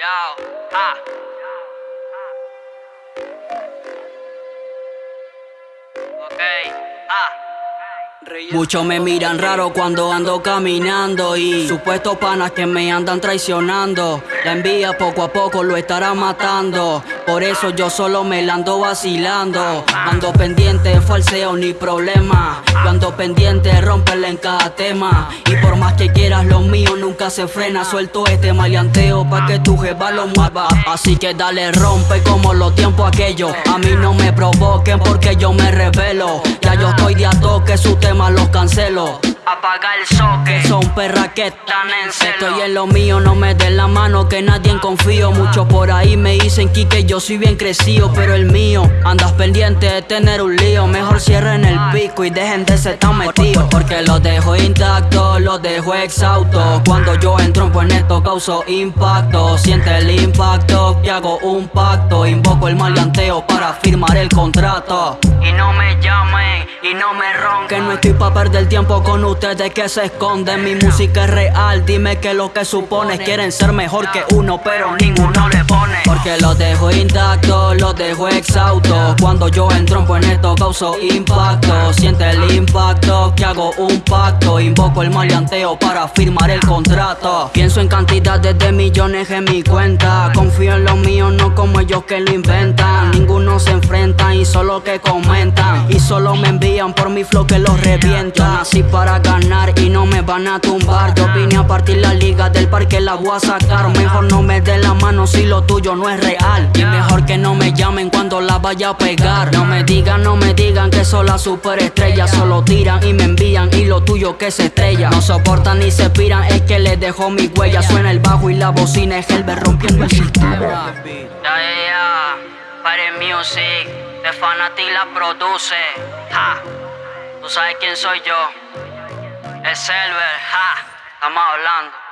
Ah. Ah. Muchos me miran raro cuando ando caminando y supuestos panas que me andan traicionando. La envía poco a poco lo estará matando. Por eso yo solo me la ando vacilando. Ando pendiente, falseo ni problema. Yo ando pendiente, romperle en cada tema. Y por más que quieras, lo mío nunca se frena. Suelto este maleanteo pa' que tu jeva lo mueva. Así que dale, rompe como los tiempos aquellos. A mí no me provoquen porque yo me revelo. Ya yo estoy de a toque, su tema los cancelo. Apaga el soque. Son perras que Están en celo. Estoy en lo mío, no me den la mano que nadie en confío. Muchos por ahí me dicen que yo soy bien crecido, pero el mío andas pendiente de tener un lío. Mejor cierren el pico y dejen de ser tan metidos. Porque los dejo intactos, los dejo exhaustos. Cuando yo entro pues esto causo impacto. Siente el impacto que hago un pacto. Invoco el maleanteo para firmar el contrato. Y no me llamen, y no me ronquen. Que no estoy pa' perder tiempo con ustedes que se esconden. Mi música es real, dime que lo que supones. Quieren ser mejor que uno, pero ninguno le pone. Porque los dejo intactos, los dejo exhaustos. Cuando yo entro pues esto causo impacto. Siente el impacto que hago un pacto. Invoco el maleanteo para firmar el contrato. Pienso en cantidades de millones en mi cuenta. Confío en lo mío, no como ellos que lo inventan. Ninguno se enfrenta y solo que comentan. Y solo me envían por mi flow que los revienta. Yo nací para ganar y no me van a tumbar. Vine a partir la liga del parque, la voy a sacar. Mejor no me den la mano si lo tuyo no es real. Y mejor que no me llamen cuando la vaya a pegar. No me digan, no me digan que soy la superestrella. Solo tiran y me envían y lo tuyo que se estrella. No soportan ni se piran, es que les dejo mi huella. Suena el bajo y la bocina es el rompiendo el sistema. Pare Music, de Fanatic la produce. Ja. Tú sabes quién soy yo. Es Selver, ja. Estamos hablando.